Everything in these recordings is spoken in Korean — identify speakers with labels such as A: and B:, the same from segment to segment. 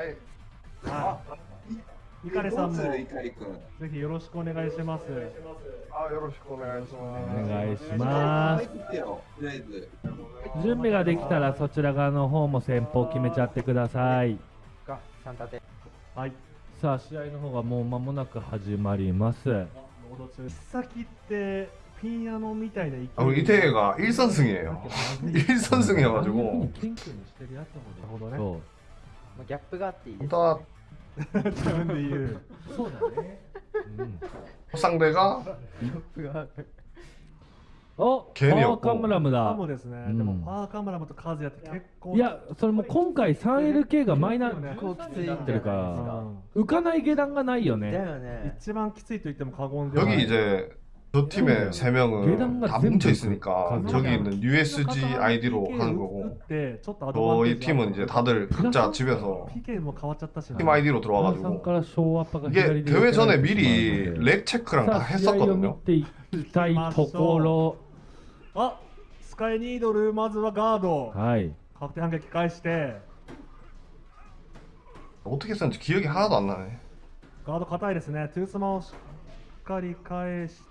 A: はい。
B: はイカレさんもぜ
C: どうするイカリ君
B: ひよろしくお願いします。
A: あ、よろしくお願いします。
D: お願いします
C: 入ってよとりあえず
D: 準備ができたらそちら側の方も先方決めちゃってください
E: が三立て
B: はい。
D: さあ試合の方がもう間もなく始まります
B: ロード中。先ってピンヤノみたいな勢い
A: 아, 우리 이태가 1선승이에요. 1선승이어가지고
D: 謙虚
E: まあギャップがあっていいです
A: 일단
B: 自分で言う。
D: うそうだね、うん、
A: 상대가
D: お
A: ケニー
D: パーカムラム
B: か
D: だ
B: もですね。
D: うん
B: でもパーカムラムとカズヤって結構。
D: いやそれも今回 3LK がマイナー
B: 結
E: 構きついんじゃない
D: ってるか
B: う
D: ら
B: ん
D: 浮かない下段がないよ
E: だ
D: ね
E: よね
B: 一番きついと言っても過言ではない。
A: 여기 이제 저 팀에 음. 세 명은 다 뭉쳐 있으니까 저기 있는 USG 아이디로 하는 거고
B: 저이
A: 팀은 이제 다들 각자 집에서 팀
D: 아이디로
A: 들어와가지고 이게 대회 전에 미리 렉 체크랑 다 했었거든요.
B: 아, 스카이 니도를 먼저
D: 가도.
B: 각대 한 개까지 시대.
A: 어떻게 썼는지 기억이 하나도 안 나네.
B: 가도 가다이ですね. 투스마 しっかり返し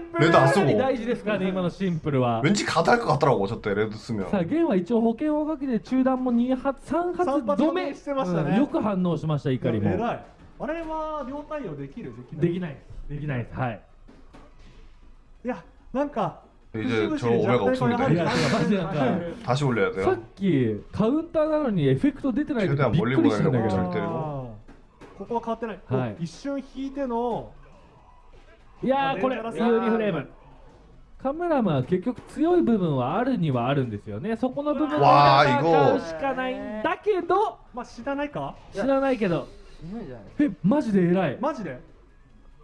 A: 레드 안
D: かなり
A: 쓰고
D: 大事ですからね今のシンプルは
A: 왠지 가다 할것 같더라고 저때 레드
D: さあ
A: 쓰면
D: ゲンは一応保険をかけて中断も2発3発
B: 三発
D: 止め
B: してましたね
D: うんよく反応しました怒りも
B: 偉いあれは両対応できるできない
D: できないできないですはい
B: いやなんか
A: 이제
B: 節
A: 저
B: 々に
A: 오메가
B: 弱体化が
A: 없습니다
D: いやマジなんか
A: 다시 올려야
D: さっ
A: 돼요
D: きカウンターなのにエフェクト出てない時
A: 최대한
D: びっ
A: 멀리
D: くりしたんだけ
A: 보내려고
D: ど
A: 절대로
B: ここは変わってない、
D: はい
B: 一瞬引いての
D: いやーこれ有利フレーム。カムラムは結局強い部分はあるにはあるんですよね。そこの部分を
A: わあ
D: 戦うしかないんだけど。
B: まあ知らないか？
D: 知らないけど。えマジで偉い。
B: マジで？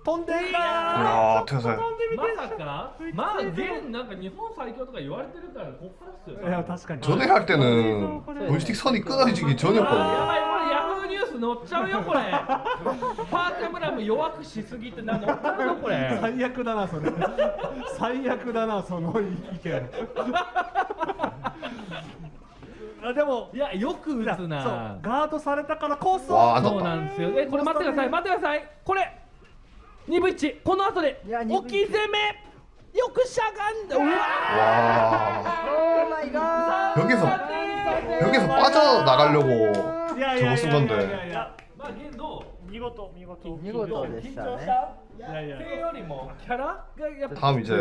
B: 飛んでいた
A: 야 태세
D: まさかまあ現なんか日本最強とか言われてるからこっからっすよ
B: いや確かに
A: 전에 할 때는 조이스틱 선이 끊어지기
D: あーや
A: 전이었거든요
D: ばいこれヤフーニュース載っちゃうよこれパーカムラム弱くしすぎてな載っちゃうよこれ
B: 最悪だなそれ最悪だなその意見あでも
D: いやよく打つ
B: そう
D: な
B: ガードされたからこそ
A: わあ
D: そうなんですよえこれ待ってください待ってくださいこれ 2分1この後で
E: いや二分
D: 置き攻めよくしゃがんでうわ
A: 와
E: オーマイガー
A: 여기서 여기서 빠져나가려고
B: いやいやいやいや
A: 저거 쓴
B: いや
A: 건데
B: いや
D: まあ現どう
B: 見事見事
E: 見事でしたね
D: 緊張した
B: いやいや
D: それよりもキャラがやっぱ
A: 다음 이제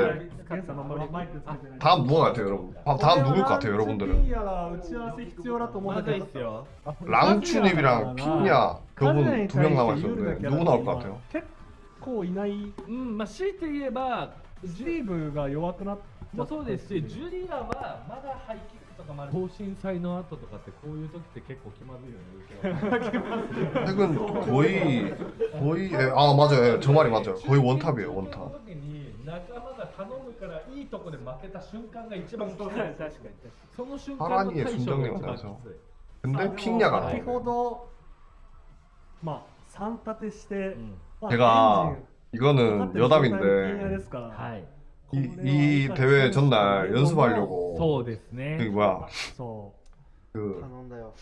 B: ゲンさんまマイクつけてない
A: 다음 누가 같아요 여러분 아, 다음 누굴 것 같아요 여러분들은
B: やら打ち合わせ必要だと思うん
D: ま
B: だけど
D: ずいっすよ
A: 랑추님이랑 핀야 그분 두 명 남아있었는데 누구 나올 것 같아요?
B: 結構いない
D: うんまあ強いて言えば
B: スリーブが弱くなっ
D: もそうですし、ジュリアはまだハイキックとかまで等身祭の後とかってこういう時って結構気まずいよね。
A: 최근 거의 거의 예, 아 맞아요 예, 저 말이 맞아요 거의 원탑이에요
D: その
A: 원탑
D: 時に仲間が頼むからいいとこで負けた瞬間が一番きつい。
B: 確かに
D: その瞬間の
A: 하라니의
D: 対処が
A: 순정님
D: 一番き
A: 같아서
D: つい。
A: 근데 핀야가
B: 先
A: 나오네
B: ほどまあ三立てして、
D: うん
B: まあ
A: 제가
B: エンジン
A: 이거는
B: ピンヤ
A: 여담인데
B: ですから、
D: はい。
A: 이, 이 대회 전날 연습하려고
D: そうです
A: 저기
D: ね。
A: 뭐야
B: そ
A: 그
E: 頼んだよ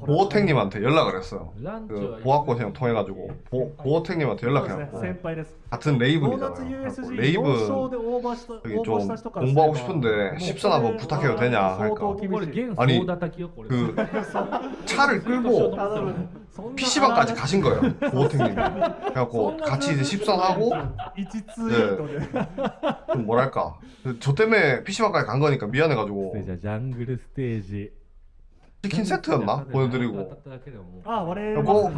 B: う
A: 보호택님한테 연락을 했어요
D: ランチは
A: 그 보아꽃이랑 통해가지고 보, 보호택님한테
B: そうですね
A: 연락해갖고
B: 先輩です
A: 같은
B: ドーナツ
A: 레이븐이잖아요
B: USG
A: 그래갖고
B: 4
A: 레이븐
B: 勝でオーバーした
A: 여기
B: 応募
A: 좀
B: した人から
A: 공부하고
B: すれば
A: 싶은데
B: もう
A: 10선 한번 부탁해도 되냐
B: 相
A: 하니까
B: 当厳
D: これ
B: しい
D: 現
A: 아니
D: 総叩きよこれ。
A: 그 차를 끌고
B: そんな
A: PC방까지 가신 거예요 고호택님 그래갖고 같이 이제 십선하고 네. 뭐랄까. 저 때문에 PC방까지 간 거니까 미안해가지고.
D: 장글 스테이지.
A: 치킨 세트였나? 보내드리고.
B: 아
D: 그리고,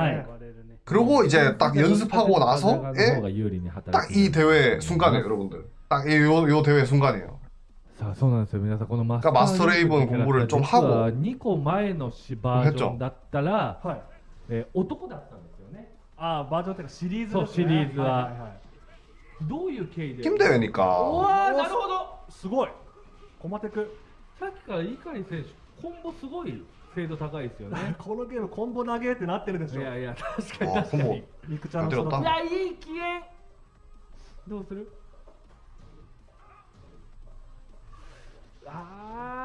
A: 그리고 이제 딱 연습하고 나서
D: 예?
A: 딱이 대회 순간에 여러분들. 딱 이 요, 요 대회 순간이에요. 그러니까 마스터 레이븐 공부를 좀 하고.
B: 했죠.
D: えー、男だったんですよね。
B: ああバージョンっていうかシリーズ、ね、
D: シリーズは,はいは
B: いはい、
D: どういう経緯で？
A: 金田由美
D: か。わなるほど。
B: すごい。駒テク
D: さっきから碇選手コンボすごい精度高いですよね。
B: このゲームコンボ投げってなってるでしょ。
D: いやいや確かに。確かに
B: ミクちゃんの
D: いやいい機嫌。どうする？ああ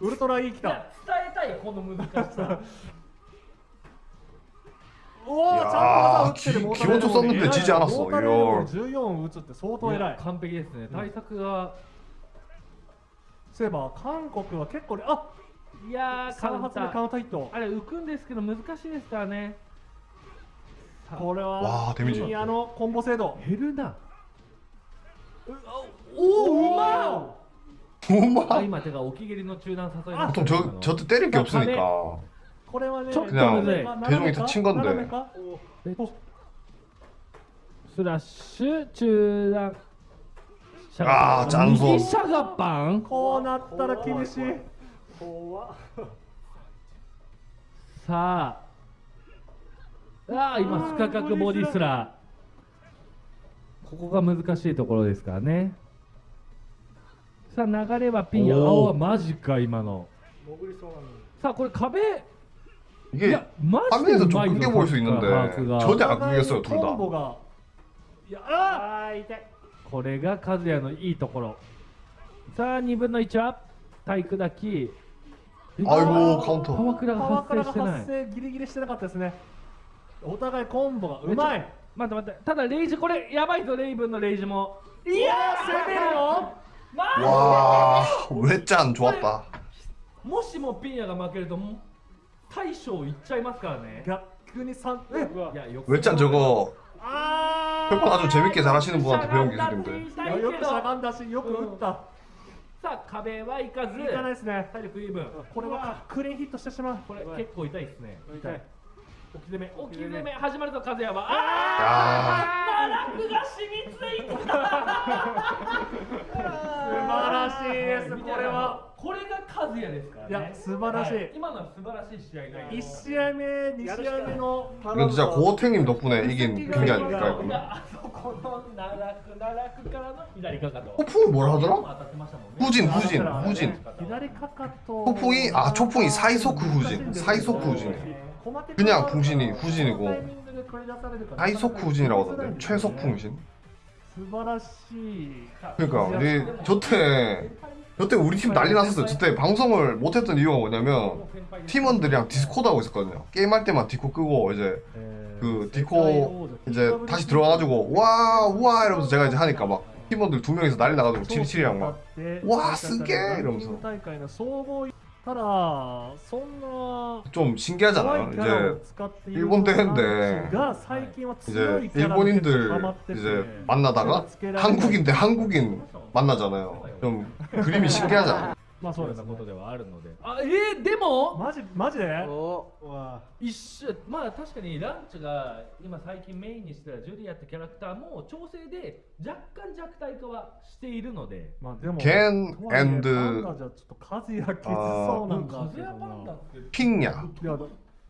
B: ウルトラいい来た。
D: 伝えたいこの難しさ。
B: おお、ちゃんと技打ってるモーターレード
A: 気気持ちよさんって知事争う
B: モー。ターレードで14打つって相当偉い。
D: 完璧ですね。対策が。
B: そういえば韓国は結構ね、あ
D: いやーカウ
B: 3
D: ン
B: 発目カウンターヒット。
D: あれ浮くんですけど難しいですからね。
B: これ
A: わ
B: は
A: あ
B: のコンボ精度。
D: 減るな。おおうま
A: 엄마
D: あ今手が置き蹴りの中断誘いました
A: 보통 저 저때 때릴 게 없으니까
B: これはね、
D: ちょっと
A: 그냥
B: 斜めか
A: 대중이 다 친 건데
B: 斜めか
D: スラッシュ中断しゃ
A: あ
D: が
A: ーちゃんと
D: 右しゃがパン
B: こうなったら厳しい。
D: さあああ今不可角ボディスラーここが難しいところですからね さあ流れはピン青はマジか今の。さあこれ壁。いやマジでうまい
A: よ저대악
B: 에서돈
A: 다
B: いやあ痛い。
D: これが和也のいいところ。さあ二分の1は体育だき。
A: あいもうカウ
D: ント。パ
B: ワクラが
D: 発生してない。
B: ギリギリしてなかったですね。お互いコンボがうまい。
D: 待って待って。ただレイジこれやばいぞレイブンのレイジも。
B: いや攻めるよ
A: 와 외짠? 좋았다.
D: 모시 뭐 삐냐가 막게도 타이쇼 있자이마스카네. 이
A: 외짠? 저거 평판 아주 재밌게 잘하시는 분한테 배운 기술인데.
B: 야, 욕도 잘한다 씨, 욕도 웃다. さあ壁はいかずいかないですね体力イーブンこれはクレヒットしてしまうこれ結構痛いですね痛い
D: め置き攻め始まると和也は
A: 아
D: ああ奈落が染みついた
B: 素晴らしいですこれは
D: これが和也ですからね
B: いや素晴らしい
D: は今のは素晴らしい試合内容
B: 1試合目2試合目の
A: 이건 진짜 고어탱님 덕분에 이긴 경기 아닐까 했구나.
D: あそこの奈落奈落からの左かかと
A: 폭풍이 뭐라 하더라?
D: 当たってましたもんね
A: 후진 후진 후진.
B: 左かかと
A: 폭풍이 아 초풍이 사이소크 후진 사이소크 후진. 그냥 풍신이 후진이고 다이소쿠 후진이라고 하던데 최석풍신? 그러니까 네, 저때 저때 우리 팀 난리 났었어요. 저때 방송을 못했던 이유가 뭐냐면 팀원들이랑 디스코드 하고 있었거든요. 게임할 때만 디코 끄고 이제 그 디코 이제 다시 들어와가지고 와 우와 이러면서 제가 이제 하니까 막 팀원들 두 명이서 난리 나가지고 치리치리랑 막와 쓰게? 이러면서.
B: 大会の総合ただそんな
A: 좀 신기하잖아요.
B: 怖いキャラを
A: 이제
B: 使っている
A: 일본 대회인데
B: が最近は強い
A: 이제
B: キャラに結構ハ
A: 일본인들
B: マってて
A: 이제 만나다가
B: つけられない
A: 한국인 대 한국인 만나잖아요. 좀 그림이 신기하잖아요.
B: まあそう
D: なことではあるので。あえー、でも？
B: マジマジで？
D: 一緒まあ確かにランチが今最近メインにしてたジュリアってキャラクターも調整で若干弱体化はしているので。
B: まあでも。Ken ンダじゃちょっと数やきつそうなんか。数
D: やパンダって。
A: ピン
B: ヤ。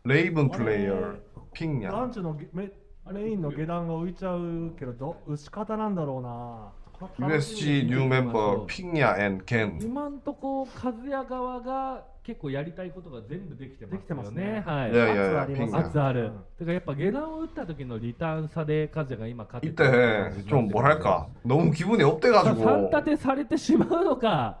B: レ
A: イブンプレイヤ
B: ー。
A: ピンヤ。
B: ランチのめメメインの下段が浮いちゃうけどど打ち方なんだろうな
A: USG 뉴 멤버 핑야 앤 겐.
D: 今んとこ和也側が結構やりたいことが全部できてますよね
B: できてますね
D: はい、
A: 야, 야, 야,
B: 圧あります
A: 핑야.
D: 圧ある、
B: うん
D: てかやっぱ下段を打った時のリターン差で和也が今勝って
A: 이때 좀 뭐랄까 너무 기분이
D: 3
A: 업돼가지고
D: 立てされてしまうのか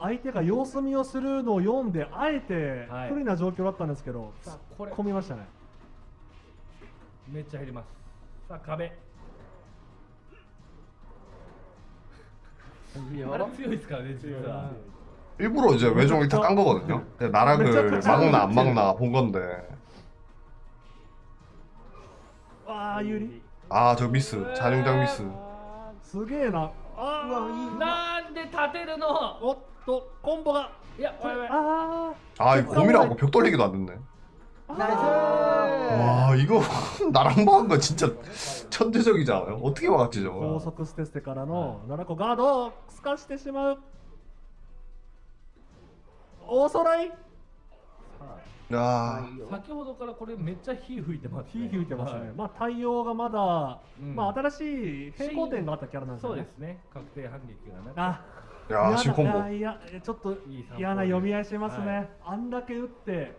B: 相手が様子見をするのを読んであえて
D: はい
B: 不利な状況だったんですけど、
D: さあこれ
B: 込みましたね
D: めっちゃ入りますさあ壁あれ強いですからね実は
A: 일부러 이제 외종 일타 깐 거거든요. 근데 나락을 막나 안 막나 본 건데
B: ああ有利
A: 아 저 미스 잔용장 미스
B: すげえなあ
D: なんで立てるの
B: ーおっ とコンボが
D: いやこれ
B: あ
A: 아 이거 곰이라고 벽 돌리기도 안 됐네.
B: ー
E: ナイス
A: 와 이거 나랑 막은 거 진짜 천재적이지 않아요? 어떻게 막았지
B: 高
A: 저거?
B: 速ステステからの7個ガードを透かしてしまう大空い
A: 야
D: 先ほどからこれめっちゃ火吹いてます、ね、
B: 火吹いてますね、
D: はい
B: まあ対応がまだ、
D: うん
B: まあ新しい平行点があったキャラなんですよね
D: そうですね確定反撃がなく
B: あ
A: 야, 신 콤보.
B: いやいやちょっと
D: いい散歩
B: 嫌な読み合いしますね、
D: はい
B: あんだけ打って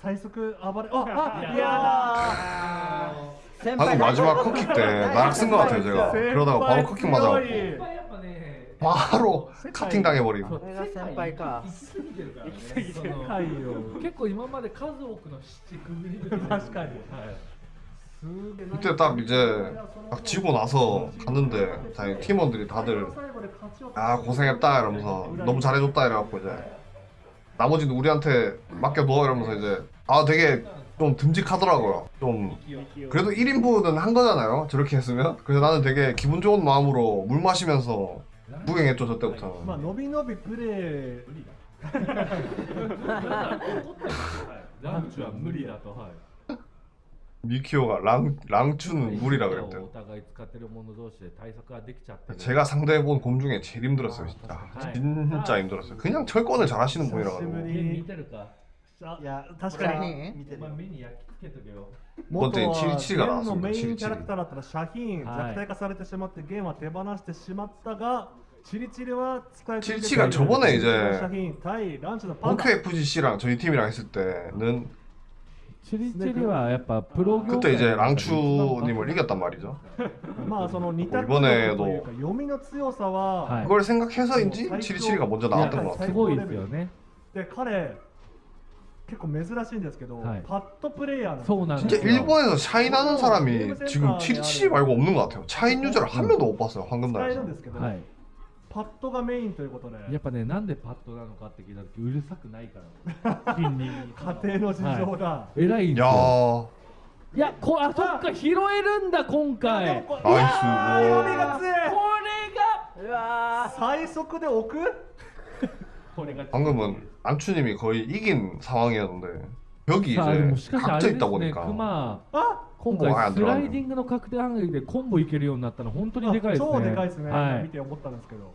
B: 最速暴れああ
D: いや
B: いや
E: 先
A: 방금 마지막 컷킥 때 나락 쓴 거 같아요 제가. 그러다가 바로 컷킥 맞아.
B: 先輩強い
D: やっぱね
A: 바로 카팅 당해버린.
D: そう
E: これが先輩か
D: 行き過ぎてるからねそ
B: 世
D: の
B: 界を
D: 結構今まで数多くの七くぐり抜けてる
B: 確かに
D: はい
B: すげえ
A: 그때 딱 이제 딱 지고 나서 갔는데 자, 팀원들이 다들 아 고생했다 이러면서 너무 잘해줬다 이래갖고 이제 나머지는 우리한테 맡겨둬 이러면서 이제 아 되게 좀 듬직하더라고요 좀 그래도 1인분은 한 거잖아요 저렇게 했으면 그래서 나는 되게 기분 좋은 마음으로 물 마시면서 구경했죠 저
B: まあ
A: 때부터
B: 伸び伸びプレー
D: ランチは無理だとはい
A: 미키오가 랑, 랑추는 물이라
D: お
A: 그랬대요
D: 互い使ってる者同士で対策ができちゃってる
A: 제가 상대해본 곰 중에 제일 힘들었어요 진짜 진짜 힘들었어요 그냥 철권을 잘하시는 분이라
B: 久しぶ
A: 가지고
B: り
D: 目見てるか
B: あ
E: いや
B: 確かに
E: 見てる
D: お前目に焼き付けとけよ
B: 元は
A: チリチリがな
B: ゲンのメイ
A: チリチリ
B: ンキャラクターだったらシャヒーン
D: はい
B: 弱体化されてしまってゲンは手放してしまったがチリチリは使い続けている
A: チリチリが저번에 이제
B: シャヒーン対ランチのパンダ
A: OKFGC랑 저희 팀이랑 했을 때는
D: チリチリはやっぱプロ業
A: 그때
D: 界
A: 이제 랑추님을 이겼단 말이죠
B: まあその似た
A: 이번에도
B: というか読みの強さは、
D: はい
A: 그걸 생각해서인지 치리치리가 먼저
D: いや
A: 나왔던 것 같아요
D: すごいですよね
B: で彼結構珍しいんですけど、
D: はい
B: パッドプレイヤーなんです
D: そうなんです
A: 진짜
D: よ
A: 일본에서 샤인하는 사람이 지금 치리치리 말고 없는 것 같아요 차인 유저를 한 명도 못 봤어요
B: 使える
A: 황금단에서
B: んですけど、
D: はい
B: パッドがメインということで
D: やっぱねなんでパッドなのかって聞いた時うるさくないから筋肉
B: 家庭の事情だ、
D: 偉いんですよ
A: 야
D: いやこあそっか拾えるんだ今回
B: でもこ
A: ナイス
B: うわー読みが強い
D: これが
E: うわ
B: 最速で置く
D: これが
A: 방금은 랑추님이 거의 이긴 상황이었는데 벽이
D: さあでも
A: 이제
D: しかしあ
A: 각져
D: れで
A: 있다
D: すね
A: 보니까
D: クマ
B: あ
D: 今
A: コンボが
D: 回スライディングの確定反撃でコンボいけるようになったの本当にでかいですね
B: 超でかいですね、
D: はい
B: 見て思ったんですけど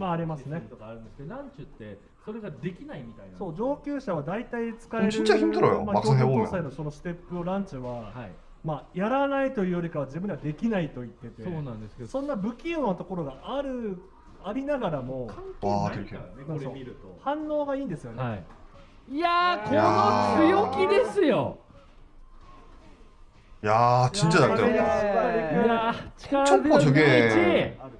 B: まあありますね。
D: とかあるんですけどランチュってそれができないみたいな
B: そう上級者は大体使える
A: ちっちゃ
B: い秘
A: 密だ
B: よ。
A: まあ、標
B: 準のそのステップをランチは、
D: はい。
B: まあ、やらないというよりかは自分にはできないと言ってて。
D: そうなんですけど。
B: そんな不器用なところがあるありながらも
D: 関係ないからねこれ見ると。
B: 反応がいいんですよね、
D: はい、いやこの強気ですよ。
B: い
A: やー
D: いや잘돼
A: 요야
D: 진짜
A: 저게
D: 아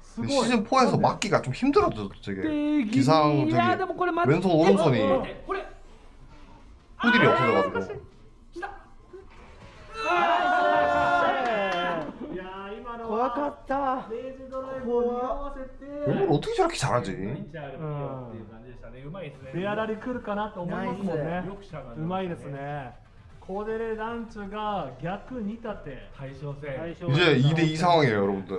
A: 시즌 4에서 막기가 좀 힘들어졌어 저게
D: で
A: ギサン
D: いや
A: 저기
D: でもこれ待って
A: 왼손 오른손이
D: え待ってこれ
A: 후딜이 없어져가지고
B: いやー今の
E: 怖かった
B: レイジドライブを匂わせて
A: 이걸 어떻게 저렇게 잘하지?
D: っていう感じでしたねうまいですね
B: レアラリ来るかなと思いますもんね
D: よくしゃがん
B: うまいですねコデレランチュが逆に立て
D: 対称戦
A: 이제 2대2 상황이에요 여러분들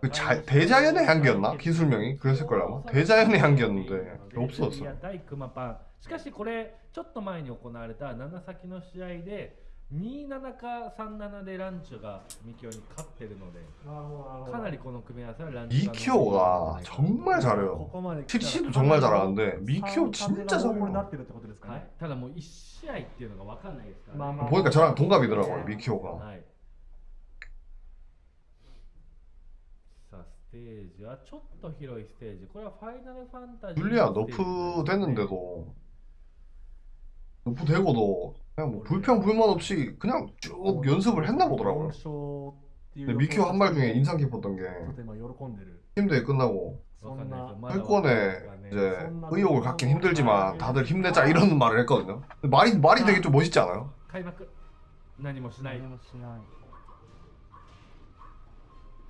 A: 그 자, 대자연의 향기였나? 기술명이? 그랬을 거예요 아마 대자연의 향기였는데
D: いや
A: 없어졌어요
D: 対クマパンしかしこれちょっと前に行われた7先の試合で27か37でランチュがミキオに勝ってるので
B: なるほどなるほど
D: かなりこの組み合わせはランチュ
A: 미키오가 정말
B: こ
A: 잘해요
B: こまで来たら
A: TC도 정말 잘하는데 미키오
B: 三
A: 진짜
B: 風が横にな
A: 잘해요
B: ってるってことですか
D: はい
B: ね、
D: ただもう1試合っていうのが分かんないですから、ね、
B: まあまあ
A: 보니까 저랑 동갑이더라고요 미키오가
D: ステージはちょっと広いステージこれはファイナルファンタジー
A: 줄리아
D: のステージ
A: 너프 됐는데도 너프 되고도 그냥 뭐 불평 불만 없이 그냥 쭉 연습을 했나 보더라고요
B: 4勝っていう
A: 근데 미키오 한 말 중에 인상 깊었던 게
B: ちょっと今喜んでる
A: 팀대회 끝나고
B: そんな
A: 회권에 이제 의욕을 갖긴 힘들지만 다들 힘내자 이런 말을 했거든요 근데 말이 말이 되게 좀 멋있지 않아요?
D: 開幕何もしない
E: 何もしないう
D: わ
B: 届かない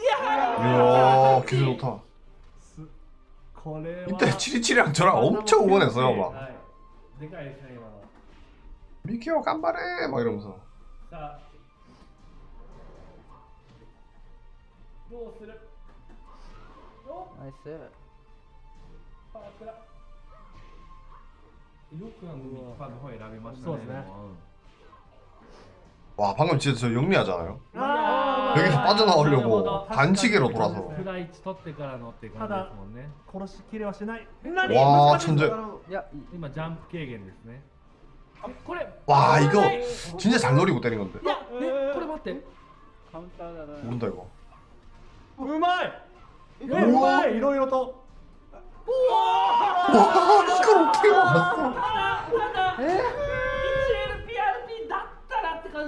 A: 이야 기술 좋다. 이때 치리치리랑 저랑 엄청 응원했어요 막. 미키오 깜발해 막 이러면서.
D: 나이스.
A: 와 방금 진짜 저 영리하잖아요?
B: 아
A: 여기서 빠져나오려고
D: なるほど
A: 반칙으로 돌아서
D: フライ1取ってからのって感じですもんね
B: 殺しきれはしない何
A: 와
B: 難しい
A: 천재
E: いやいい
D: 今ジャンプ軽減ですねえこれ
A: 와 이거
D: い
A: 진짜 잘 노리고 때린 건데
D: やえこれ待って
F: カウンターだな
A: 모른다 이거
B: うまいえうまいいろいろと
A: 와 이걸 어떻게 막았어
D: ただ 1LPRP だ ったらって感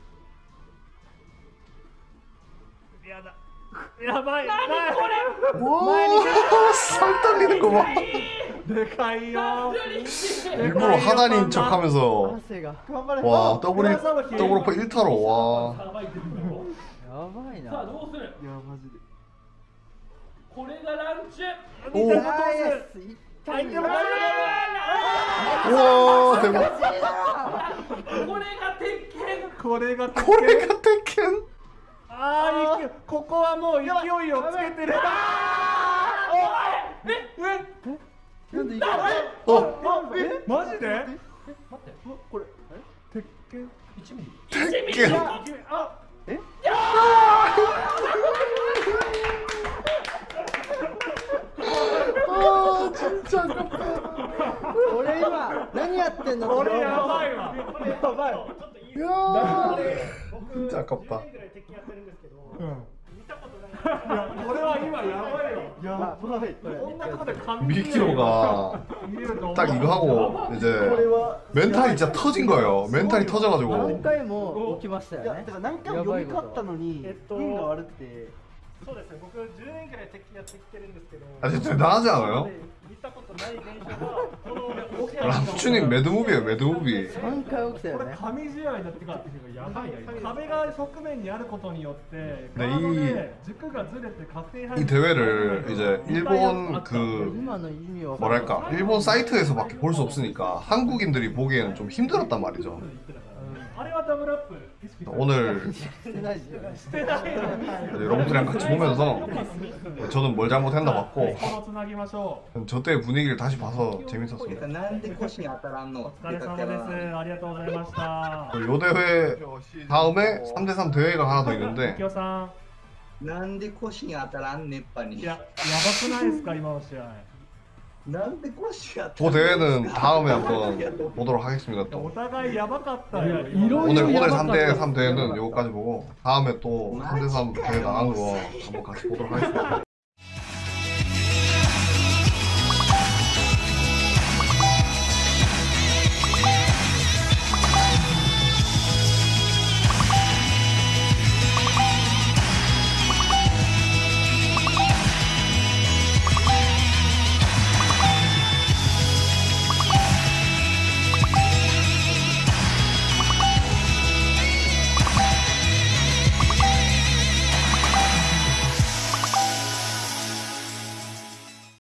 B: やだやばい何こ
A: 와, 살 떨리는 거 봐.
B: れでかいよ
A: 일부러 하단인 척 하면서
E: 汗が
A: 와 더블 일- 더블 오퍼 1타로 와
D: さばいてるんだろ
E: やばいな
D: さあどうする
F: いやマジで
D: これがランチ
A: お
B: 見て
E: ナイ
B: 落と
E: スいっ
B: す
E: た
B: 相手も大丈
A: 우와 대박
D: これが鉄拳
B: 夫これが鉄拳
A: 고래가 택켄
B: ああここはもう勢いをつけてる。
E: おいええなんでいけ
A: お
B: えマジで？
D: え待って
B: これ鉄拳
D: ？1ミリ。
A: 鉄拳
B: あ
A: えやあちっちゃかった
E: 俺今何やってんの？
B: 俺やばいわ。
E: やばい。
A: いや 진짜 아깝다
B: いやこれは今やばいよ
E: やばいこれ
B: こんなとこで紙
A: 미키오가
B: 見えると思う
A: 딱 이거 하고 이제
E: これは
A: 멘탈이 진짜 터진 거예요 멘탈이
E: 何
A: 터져가지고
E: 回も起きましたよね
F: いやだから何回も読み勝ったのに
B: えっと
F: 運が悪くて
B: そうですね僕10年くらい敵やってきてるんですけど
A: 아 진짜 대단하지 않아요?
B: 見たことない現象がこの起きた
A: 람추님 매드무비에요 매드무비
E: 3回起きたよ
B: これ
E: ね
B: 神試合だってかやばいな壁が側面にあることによって
A: ね
B: ガード
A: い
B: で軸がずれて確定
A: 이 대회를 이제 일본 그
E: 今の意味は
A: 뭐랄까 일본 사이트에서밖에 볼 수 없으니까 한국인들이 보기에는 좀 힘들었단 말이죠
B: あれはダブルアップ
A: 오늘
E: してないですよね
A: 이제 여러분들이랑 같이 보면서 저는 뭘 잘못했나
B: こ
A: 봤고
B: のつなぎましょ
A: 저 때의 분위기를 다시 봐서 재밌었습니다
C: なんで腰に当たらんの
B: うお疲れ様ですありがとうございました
A: 요 대회 다음에 3대3 대회가 하나 더 있는데
B: きよさ
C: なんで腰に当たらん熱波に
B: んいややばくないですか今の試合
C: なんで腰当た
A: 그 대회는 다음에 한번 보도록 하겠습니다 또. 오늘 오늘 3대 3 대회는 요거까지 보고 다음에 또 3대 3 대회 나간 거 한번 같이 보도록 하겠습니다.